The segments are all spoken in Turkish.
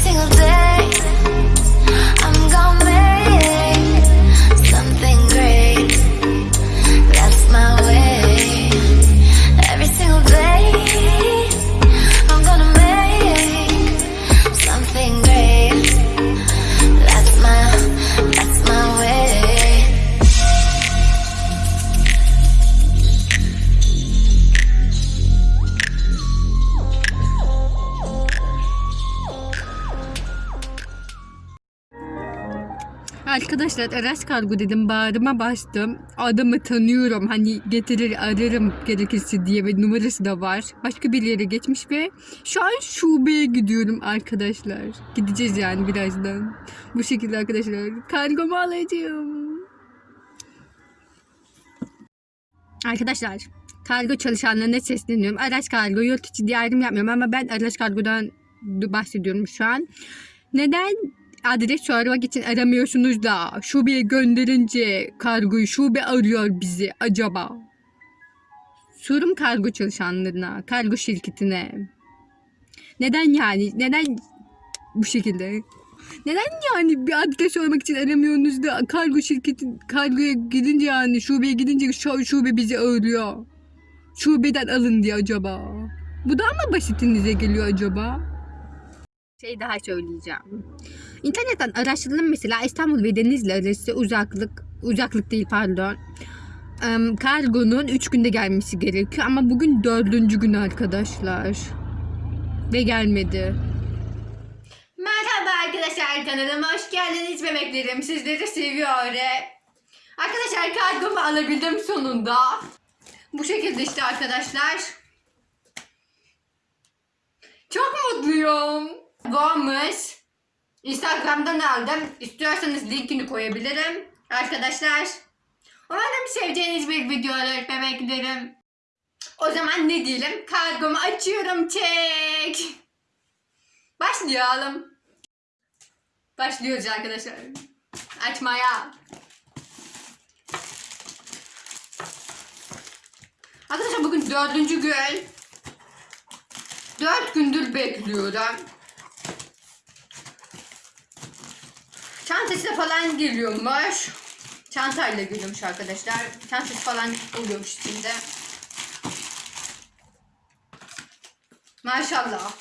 single day. Arkadaşlar araç kargo dedim bağrıma bastım. Adamı tanıyorum hani getirir ararım gerekirse diye ve numarası da var. Başka bir yere geçmiş ve şu an şubeye gidiyorum arkadaşlar. Gideceğiz yani birazdan. Bu şekilde arkadaşlar kargomu alacağım. Arkadaşlar kargo çalışanlarına sesleniyorum. Araç kargo yurt içi diye ayrım yapmıyorum ama ben araç kargodan bahsediyorum şu an. Neden adres sormak için aramıyorsunuz da şubeye gönderince kargoyu şube arıyor bizi acaba? Sorum kargo çalışanlarına, kargo şirketine. Neden yani? Neden bu şekilde? Neden yani bir adres sormak için aramıyorsunuz da kargo şirketi kargoya gidince yani şubeye gidince şu şube bizi arıyor. Şubeden alın diye acaba. Bu daha mı basitinize geliyor acaba? Şey daha söyleyeceğim. İnternetten araştırdım mesela İstanbul ve Denizli arası uzaklık, uzaklık değil pardon. Kargonun 3 günde gelmesi gerekiyor ama bugün dördüncü gün arkadaşlar. Ve gelmedi. Merhaba arkadaşlar kanalıma hoş geldiniz bebeklerim. Sizleri seviyorum. Arkadaşlar kargomu alabildim sonunda. Bu şekilde işte arkadaşlar. Çok mutluyum. Varmış. Instagram'dan aldım. İstiyorsanız linkini koyabilirim. Arkadaşlar. Umarım seveceğiniz bir video olur bebeklerim. O zaman ne diyelim? Kargomu açıyorum. Çek. Başlayalım. Başlıyoruz arkadaşlar. Açmaya. Arkadaşlar bugün dördüncü gün. Dört gündür bekliyorum. Çantası falan geliyormuş. Çantayla geliyormuş arkadaşlar. Çantası falan oluyormuş içinde. Maşallah.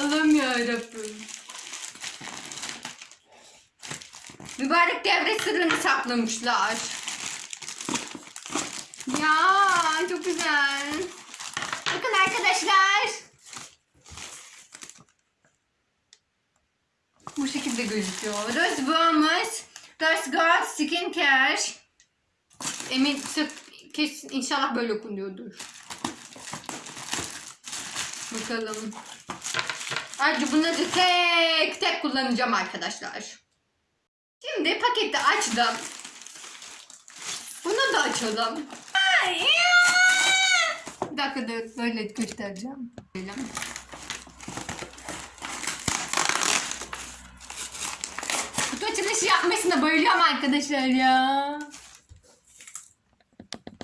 Allah'ım yarabbim. Mübarek devre sırrını saklamışlar. Ya çok güzel. Bakın arkadaşlar. Bu şekilde gözüküyor. Rose Bombers, Rose Gold Skin Care. Emin kesin inşallah böyle okunuyordur. Bakalım. Ayrıca bunları tek tek kullanacağım arkadaşlar. Şimdi paketi açtım. Bunu da açalım. Bir dakika dur, böyle göstereceğim. Yapmasına bayılıyorum arkadaşlar ya.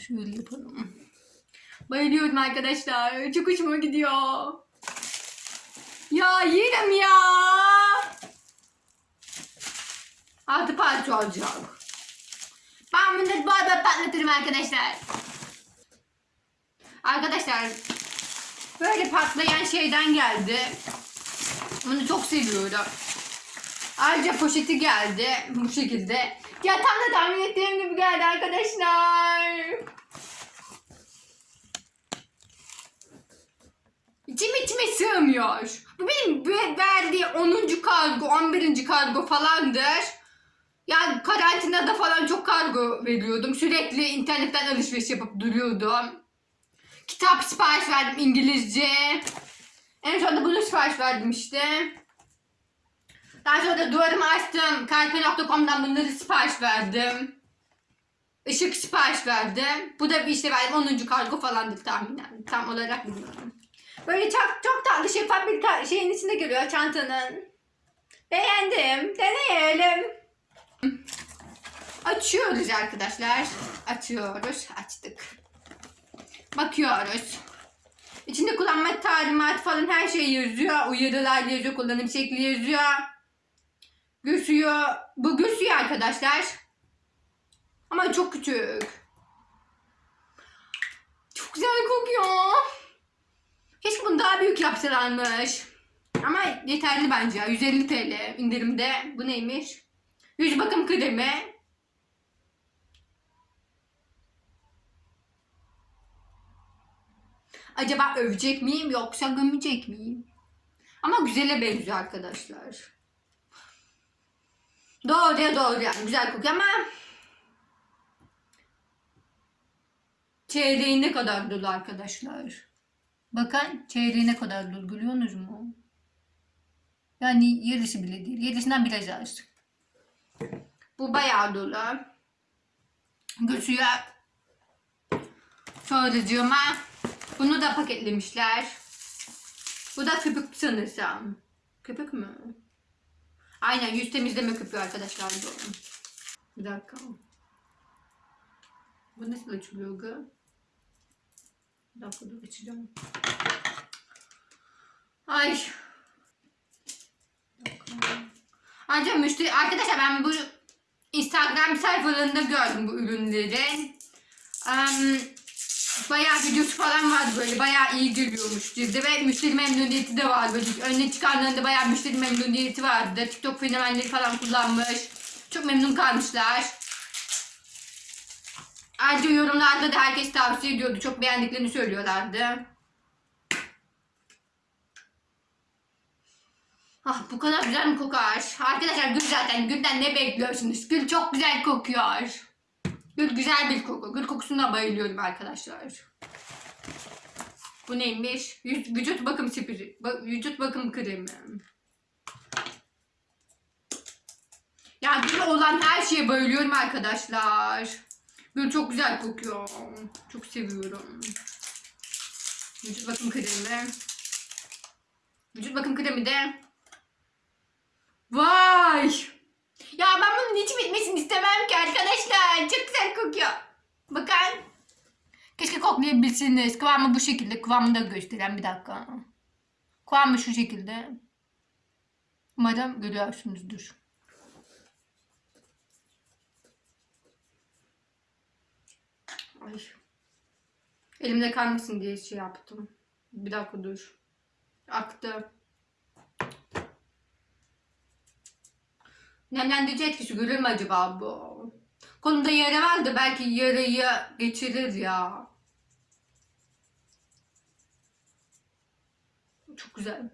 Şöyle yapalım. Bayılıyorum arkadaşlar. Çok hoşuma gidiyor. Ya yerim ya. Altı parça olacak. Ben bunları bol bol patlatırım arkadaşlar. Arkadaşlar böyle patlayan şeyden geldi. Bunu çok seviyorum. Ayrıca poşeti geldi bu şekilde. Ya tam da tahmin ettiğim gibi geldi arkadaşlar. İçim içime sığmıyor. Bu benim verdiği 10. kargo, 11. kargo falandır. Yani karantinada falan çok kargo veriyordum. Sürekli internetten alışveriş yapıp duruyordum. Kitap sipariş verdim İngilizce. En sonunda bunu sipariş verdim işte. Daha sonra da duvarımı açtım. Kalpe.com'dan bunları sipariş verdim. Işık sipariş verdim. Bu da bir işte verdim 10. kargo falandır tahminen. Tam olarak bilmiyorum. Böyle çok çok tatlı şeffaf bir şeyin içinde geliyor çantanın. Beğendim. Deneyelim. Açıyoruz arkadaşlar. Açıyoruz. Açtık. Bakıyoruz. İçinde kullanma talimatı falan her şey yazıyor. Uyarılar yazıyor, kullanım şekli yazıyor. Gösüyor. Bu gösüyor arkadaşlar. Ama çok küçük. Çok güzel kokuyor. Keşke bunu daha büyük yapsalarmış. Ama yeterli bence. 150 TL indirimde. Bu neymiş? Yüz bakım kremi. Acaba övecek miyim yoksa gömecek miyim? Ama güzele benziyor arkadaşlar. Doğru ya doğru yani güzel kokuyor ama çeyreği ne kadar dolu arkadaşlar. Bakın çeyreği ne kadar dolu görüyorsunuz mu? Yani yarısı bile değil. Yarısından biraz az. Bu bayağı dolu. Götürüyor. Sonracığıma bunu da paketlemişler. Bu da köpük sanırsam. Köpük mü? Aynen yüz temizleme köpüğü arkadaşlar. Bir dakika. Bu nasıl açılıyor gı? Bir dakika dur açacağım. Ay. Ancak müşteri arkadaşlar ben bu Instagram sayfalarında gördüm bu ürünleri. Em, bayağı videosu falan vardı böyle bayağı iyi geliyormuş cilde ve müşteri memnuniyeti de var böyle önüne çıkanlarında bayağı müşteri memnuniyeti vardı. TikTok fenomenleri falan kullanmış. Çok memnun kalmışlar. Ayrıca yorumlarda da herkes tavsiye ediyordu. Çok beğendiklerini söylüyorlardı. Ah bu kadar güzel mi kokar? Arkadaşlar gül zaten. Gülden ne bekliyorsunuz? Gül çok güzel kokuyor. Gül güzel bir koku. Gül kokusuna bayılıyorum arkadaşlar. Bu neymiş? Vücut bakım. Ba- vücut bakım kremi. Ya gül olan her şeye bayılıyorum arkadaşlar. Gül çok güzel kokuyor. Çok seviyorum. Vücut bakım kremi. Vücut bakım kremi de Vay! Ya ben bunun hiç bitmesini istemem ki arkadaşlar. Çok güzel kokuyor. Bakın. Keşke koklayabilseniz. Kıvamı bu şekilde. Kıvamını da gösteren bir dakika. Kıvamı şu şekilde. Umarım görüyorsunuzdur. Ay. Elimde kalmasın diye şey yaptım. Bir dakika dur. Aktı. Nemlendirici etkisi görür mü acaba bu? Kolumda yara vardı belki yarayı geçirir ya. Çok güzel.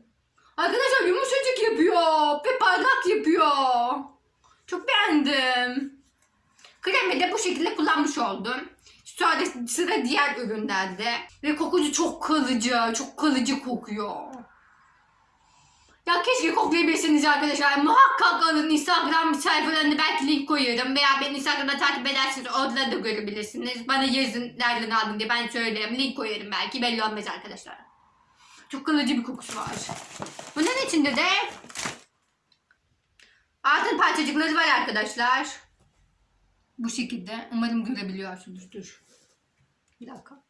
Arkadaşlar yumuşacık yapıyor ve parlak yapıyor. Çok beğendim. Kremi de bu şekilde kullanmış oldum. Sonra sıra diğer ürünlerde. Ve kokucu çok kalıcı, çok kalıcı kokuyor. Ya keşke koklayabilseniz arkadaşlar. Muhakkak alın Instagram sayfalarında belki link koyarım. Veya beni Instagram'da takip ederseniz orada da görebilirsiniz. Bana yazın nereden aldın diye ben söylerim. Link koyarım belki belli olmaz arkadaşlar. Çok kalıcı bir kokusu var. Bunun içinde de altın parçacıkları var arkadaşlar. Bu şekilde. Umarım görebiliyorsunuzdur. Bir dakika.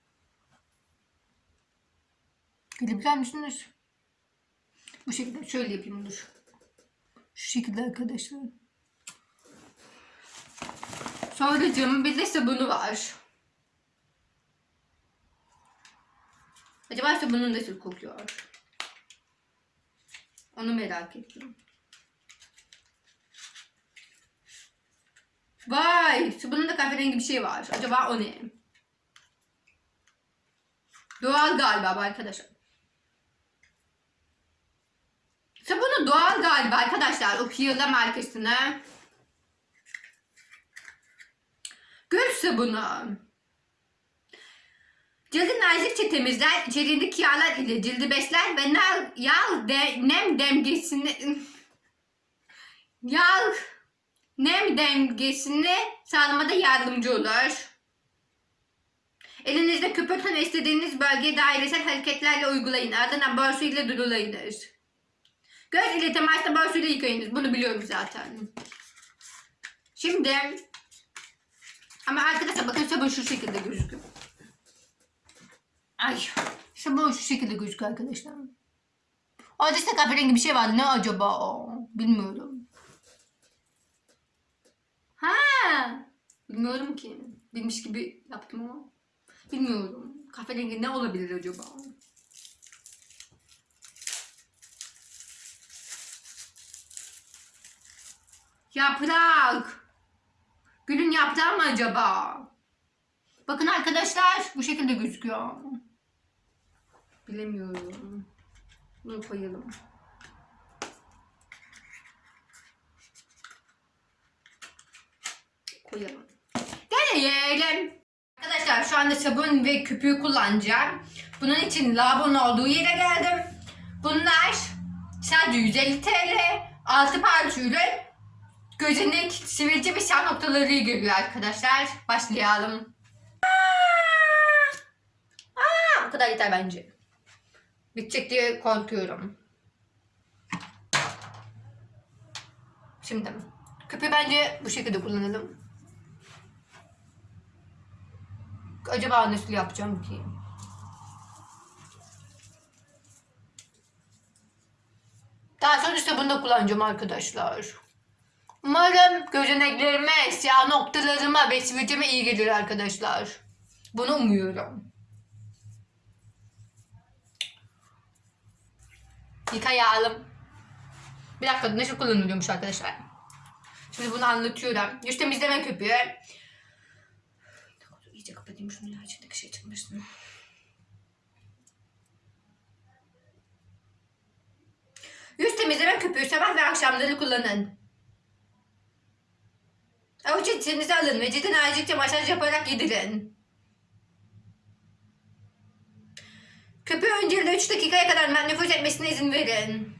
Görebiliyor musunuz? Bu şekilde şöyle yapayım dur. Şu şekilde arkadaşlar. Sonracığım bir de sabunu var. Acaba sabunun nasıl kokuyor? Onu merak ettim. Vay! Sabunun da kahverengi bir şey var. Acaba o ne? Doğal galiba arkadaşlar. Sabunu doğal galiba arkadaşlar. O Hiyala markasına. Gül sabunu. Cildi nazikçe temizler, içeriğindeki yağlar ile cildi besler ve nar, yağ de, nem dengesini yağ nem dengesini sağlamada yardımcı olur. Elinizde köpürtün istediğiniz bölgeye dairesel hareketlerle uygulayın. Ardından borsu ile durulayınız. Göz ile temasla borsu ile yıkayınız. Bunu biliyorum zaten. Şimdi ama arkadaşlar bakın sabun şu şekilde gözüküyor. Ay Sabun şu şekilde gözüküyor arkadaşlar. Orada işte kahverengi bir şey vardı. Ne acaba o? Bilmiyorum. Ha! Bilmiyorum ki. Bilmiş gibi yaptım ama. Bilmiyorum. Kahverengi ne olabilir acaba? Yaprak. Gülün yaprağı mı acaba? Bakın arkadaşlar bu şekilde gözüküyor. Bilemiyorum. Bunu koyalım. Koyalım. Deneyelim. Arkadaşlar şu anda sabun ve köpüğü kullanacağım. Bunun için lavabonun olduğu yere geldim. Bunlar sadece 150 TL. 6 parça ürün. Gözenek, sivilce ve siyah noktaları geliyor arkadaşlar. Başlayalım. Aa, bu kadar yeter bence. Bitecek diye korkuyorum. Şimdi köpüğü bence bu şekilde kullanalım. Acaba nasıl yapacağım ki? Daha sonra işte bunu da kullanacağım arkadaşlar. Umarım gözeneklerime, siyah noktalarıma ve sivilceme iyi gelir arkadaşlar. Bunu umuyorum. Yıkayalım. Bir dakika nasıl kullanılıyormuş arkadaşlar. Şimdi bunu anlatıyorum. Yüz temizleme köpüğü. İyice kapatayım şunu ya içindeki şey çıkmasın. Yüz temizleme köpüğü sabah ve akşamları kullanın. Avuç içinize alın ve cidden azıcıkça masaj yaparak yedirin. Köpüğü öncelikle 3 dakikaya kadar nüfus etmesine izin verin.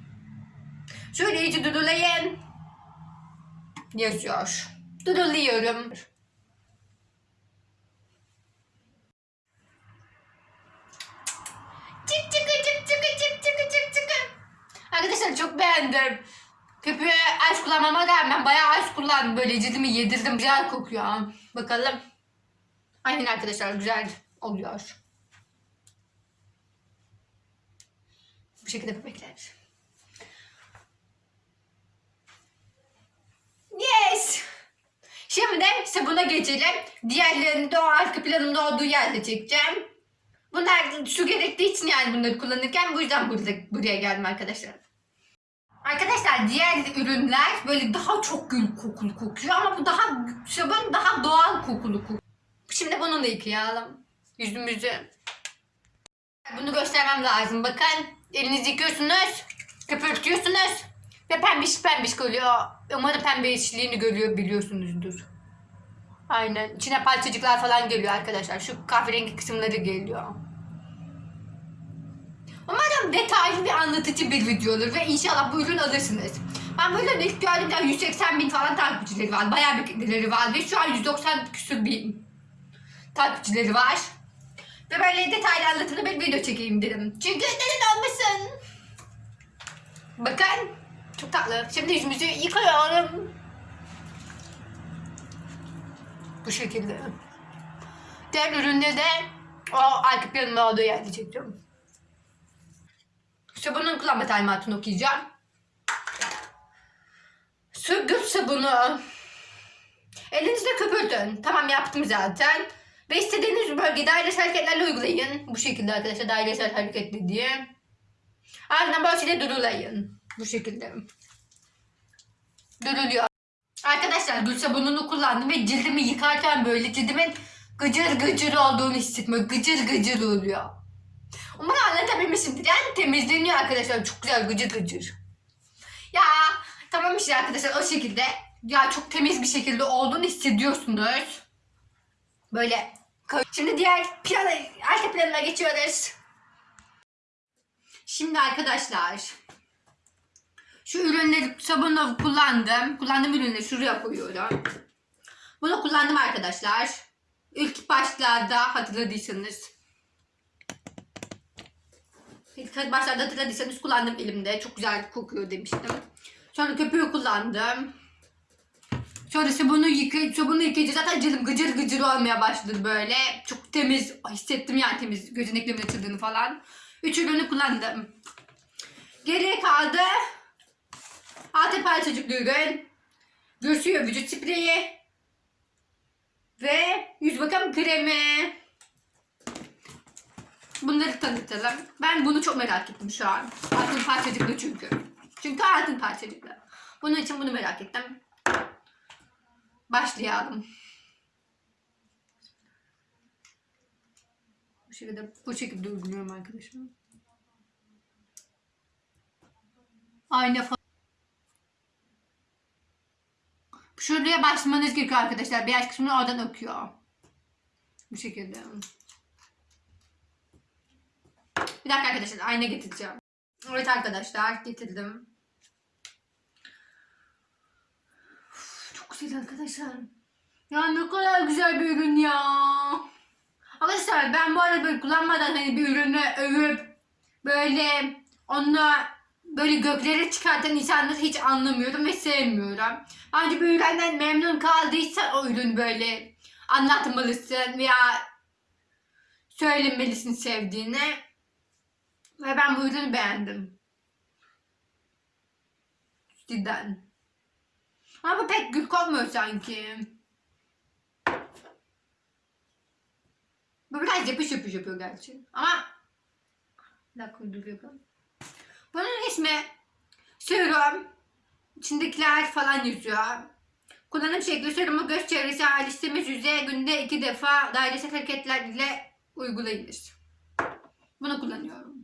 Şöyle iyice dudulayın. Yazıyor. Duduluyorum. Çık çıkı çık çıkı çık çıkı çık çıkı. Arkadaşlar çok beğendim. Köpüğü az kullanmama rağmen bayağı az kullandım. Böyle cildimi yedirdim. Güzel kokuyor. Bakalım. Aynen arkadaşlar güzel oluyor. Bu şekilde bebekler. Yes. Şimdi sabuna geçelim. Diğerlerini de o arka planımda olduğu yerde çekeceğim. Bunlar su gerektiği için yani bunları kullanırken bu yüzden burada, buraya geldim arkadaşlar. Arkadaşlar diğer ürünler böyle daha çok gül kokulu kokuyor ama bu daha sabun daha doğal kokulu kokuyor. Şimdi bunu da yıkayalım. Yüzümüzü. Bunu göstermem lazım. Bakın elinizi yıkıyorsunuz. Köpürtüyorsunuz. Ve pembiş pembiş oluyor. Umarım pembe yeşilliğini görüyor biliyorsunuzdur. Aynen. İçine parçacıklar falan geliyor arkadaşlar. Şu kahverengi kısımları geliyor. Detaylı bir anlatıcı bir video ve inşallah bu ürünü alırsınız. Ben bu ürünü ilk gördüğümde 180 bin falan takipçileri var. Bayağı bir kitleleri var ve şu an 190 küsur bin takipçileri var. Ve böyle detaylı anlatılı bir video çekeyim dedim. Çünkü neden olmasın? Bakın. Çok tatlı. Şimdi yüzümüzü yıkayalım. Bu şekilde. Diğer üründe de o arka planımda olduğu yerde çekeceğim. Sabunun kullanma talimatını okuyacağım. Sürgün sabunu. Elinizle köpürtün. Tamam yaptım zaten. Ve istediğiniz bölgede dairesel hareketlerle uygulayın. Bu şekilde arkadaşlar dairesel hareketli diye. Ardından böyle durulayın. Bu şekilde. Duruluyor. Arkadaşlar gül sabununu kullandım ve cildimi yıkarken böyle cildimin gıcır gıcır olduğunu hissetmiyor. Gıcır gıcır oluyor. Umarım anlatabilmişimdir. Yani temizleniyor arkadaşlar. Çok güzel gıcır gıcır. Ya tamam işte arkadaşlar o şekilde. Ya çok temiz bir şekilde olduğunu hissediyorsunuz. Böyle. Şimdi diğer plana, arka planına geçiyoruz. Şimdi arkadaşlar. Şu ürünleri sabunla kullandım. Kullandığım ürünleri şuraya koyuyorum. Bunu kullandım arkadaşlar. İlk başlarda hatırladıysanız. İlk başlarda hatırladıysanız kullandım elimde. Çok güzel kokuyor demiştim. Sonra köpüğü kullandım. Sonra sabunu yıkayıp sabunu yıkayınca zaten canım gıcır gıcır olmaya başladı böyle. Çok temiz hissettim yani temiz gözeneklerimin açıldığını falan. Üç ürünü kullandım. Geriye kaldı altı parçacık ürün. Göğsüyor vücut spreyi. Ve yüz bakım kremi. Bunları tanıtalım. Ben bunu çok merak ettim şu an. Altın parçacıklı çünkü. Çünkü altın parçacıklı. Bunun için bunu merak ettim. Başlayalım. Bu şekilde bu şekilde uyguluyorum arkadaşlar. Ayna fa- Şuraya başlamanız gerekiyor arkadaşlar. Beyaz kısmını oradan akıyor. Bu şekilde. Bir dakika arkadaşlar ayna getireceğim. Evet arkadaşlar getirdim. Çok güzel arkadaşlar. Ya ne kadar güzel bir ürün ya. Arkadaşlar ben bu arada böyle kullanmadan hani bir ürünü övüp böyle onunla böyle göklere çıkartan insanları hiç anlamıyorum ve sevmiyorum. Bence bir üründen memnun kaldıysan o ürünü böyle anlatmalısın veya söylemelisin sevdiğini. Ve ben bu ürünü beğendim. Cidden. Ama pek gül kokmuyor sanki. Bu biraz yapış yapış yapıyor gerçi. Ama bir dakika uyduruyorum. Bunun ismi serum. İçindekiler falan yazıyor. Kullanım şekli serumu göz çevresi halisimiz yüzeye günde iki defa dairesel hareketler ile uygulayılır. Bunu kullanıyorum.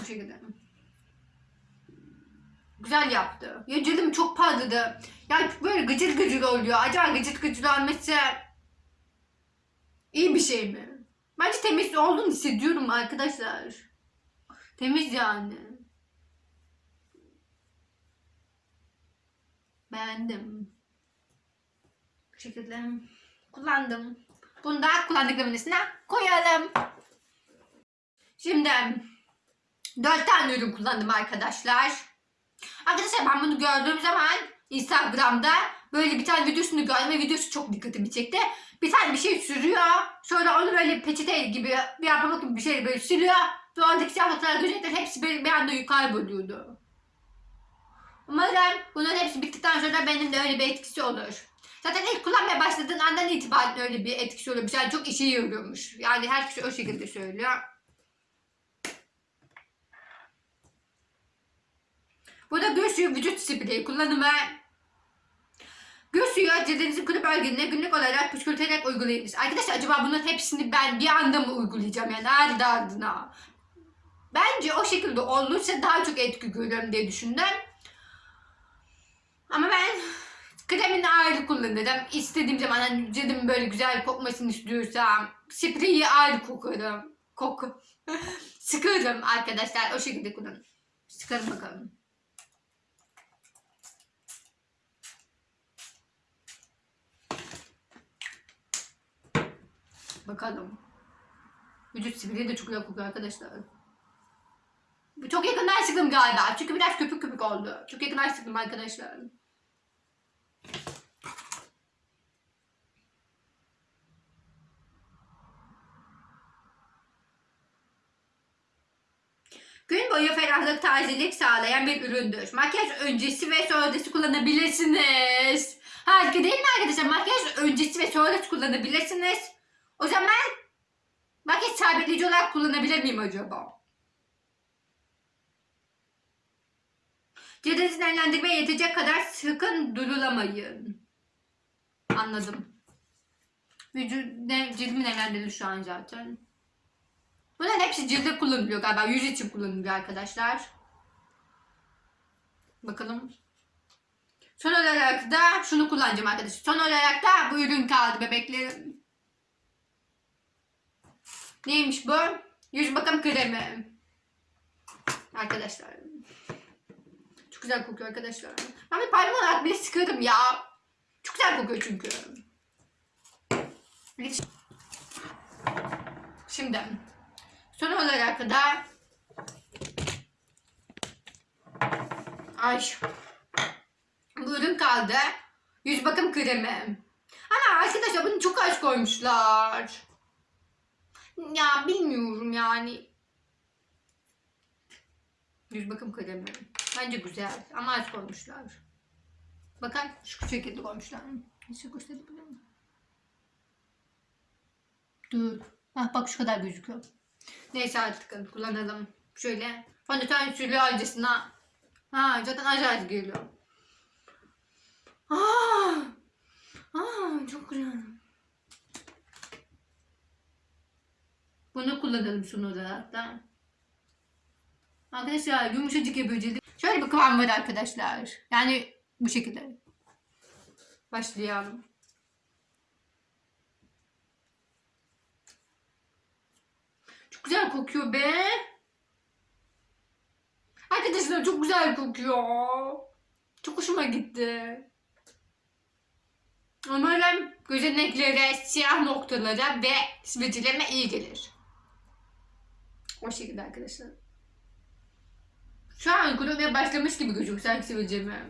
Bu şekilde. Güzel yaptı. Ya cildim çok parladı. Ya böyle gıcır gıcır oluyor. Acaba gıcır gıcır olması iyi bir şey mi? Bence temiz olduğunu hissediyorum arkadaşlar. Temiz yani. Beğendim. Bu şekilde kullandım. Bunu da kullandıklarımın üstüne koyalım. Şimdi dört tane ürün kullandım arkadaşlar. Arkadaşlar ben bunu gördüğüm zaman Instagram'da böyle bir tane videosunu gördüm ve videosu çok dikkatimi çekti. Bir tane bir şey sürüyor. Sonra onu böyle peçete gibi bir yapmak gibi bir şey böyle sürüyor. Ve oradaki siyahlıklar gözetler hepsi bir, bir anda kayboluyordu. Umarım bunların hepsi bittikten sonra benim de öyle bir etkisi olur. Zaten ilk kullanmaya başladığın andan itibaren öyle bir etkisi oluyormuş. Yani çok işe yarıyormuş. Yani herkes o şekilde söylüyor. Bu da göz suyu vücut spreyi kullanımı. Göz suyu cildinizin kuru bölgelerine günlük olarak püskürterek uygulayınız. Arkadaşlar acaba bunların hepsini ben bir anda mı uygulayacağım yani ardı ardına? Bence o şekilde olursa daha çok etki görürüm diye düşündüm. Ama ben kremini ayrı kullanırım. İstediğim zaman hani cildim böyle güzel kokmasını istiyorsam spreyi ayrı kokarım. Koku. Sıkarım arkadaşlar o şekilde kullanırım. Sıkarım bakalım. Bakalım. Vücut spreyi de çok güzel arkadaşlar. Çok yakından sıktım galiba. Çünkü biraz köpük köpük oldu. Çok yakından sıktım arkadaşlar. Gün boyu ferahlık, tazelik sağlayan bir üründür. Makyaj öncesi ve sonrası kullanabilirsiniz. Harika değil mi arkadaşlar? Makyaj öncesi ve sonrası kullanabilirsiniz. O zaman makyaj sabitleyici olarak kullanabilir miyim acaba? Cildinizi nemlendirmeye yetecek kadar sıkın durulamayın. Anladım. Vücut, ne, cildimi nemlendirdi şu an zaten. Bunların hepsi cilde kullanılıyor galiba. Yüz için kullanılıyor arkadaşlar. Bakalım. Son olarak da şunu kullanacağım arkadaşlar. Son olarak da bu ürün kaldı bebeklerim. Neymiş bu? Yüz bakım kremi. Arkadaşlar. Çok güzel kokuyor arkadaşlar. Ben bir olarak bile sıkarım ya. Çok güzel kokuyor çünkü. Şimdi son olarak da ay bu ürün kaldı. Yüz bakım kremi. Ama arkadaşlar bunu çok az koymuşlar. Ya bilmiyorum yani. Yüz bakım kremi. Bence güzel ama az koymuşlar. Bakın şu şekilde koymuşlar. Nasıl gösterebilir miyim? Dur. Hah bak şu kadar gözüküyor. Neyse artık kullanalım. Şöyle fondöten sürüyor acısına. Ha zaten acayip geliyor. Aa, aa çok güzel. Bunu kullanalım olarak da. Arkadaşlar yumuşacık cildi. Şöyle bir kıvam var arkadaşlar. Yani bu şekilde. Başlayalım. Çok güzel kokuyor be. Arkadaşlar çok güzel kokuyor. Çok hoşuma gitti. Umarım gözeneklere, siyah noktalara ve sivilcelerime iyi gelir. O şekilde arkadaşlar. Şu an kurumaya başlamış gibi gözüküyor sanki sivilceme.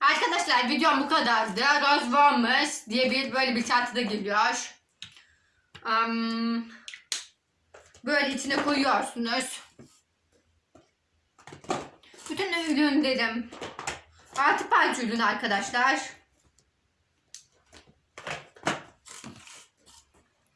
Arkadaşlar videom bu kadardı. Rose Warmers diye bir böyle bir çantada geliyor. Am, böyle içine koyuyorsunuz. Bütün ürünlerim altı parça ürün arkadaşlar.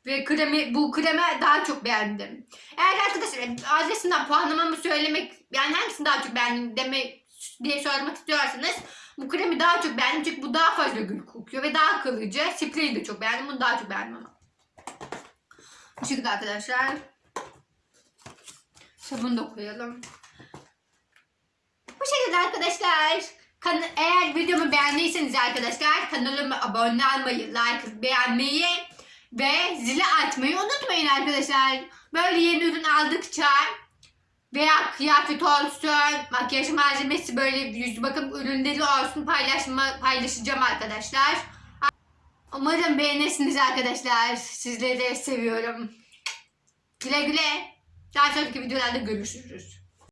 Ve kremi, bu kremi daha çok beğendim. Eğer arkadaşlar adresinden puanlamamı söylemek, yani hangisini daha çok beğendim demek diye sormak istiyorsanız bu kremi daha çok beğendim çünkü bu daha fazla gül kokuyor ve daha kalıcı. Spreyi de çok beğendim. Bunu daha çok beğendim ama. Bu şekilde arkadaşlar. Sabun da koyalım. Bu şekilde arkadaşlar. Kan eğer videomu beğendiyseniz arkadaşlar kanalıma abone olmayı, like beğenmeyi ve zili açmayı unutmayın arkadaşlar. Böyle yeni ürün aldıkça veya kıyafet olsun, makyaj malzemesi böyle yüz bakım ürünleri olsun paylaşma, paylaşacağım arkadaşlar. Umarım beğenirsiniz arkadaşlar. Sizleri de seviyorum. Güle güle. Daha sonraki videolarda görüşürüz.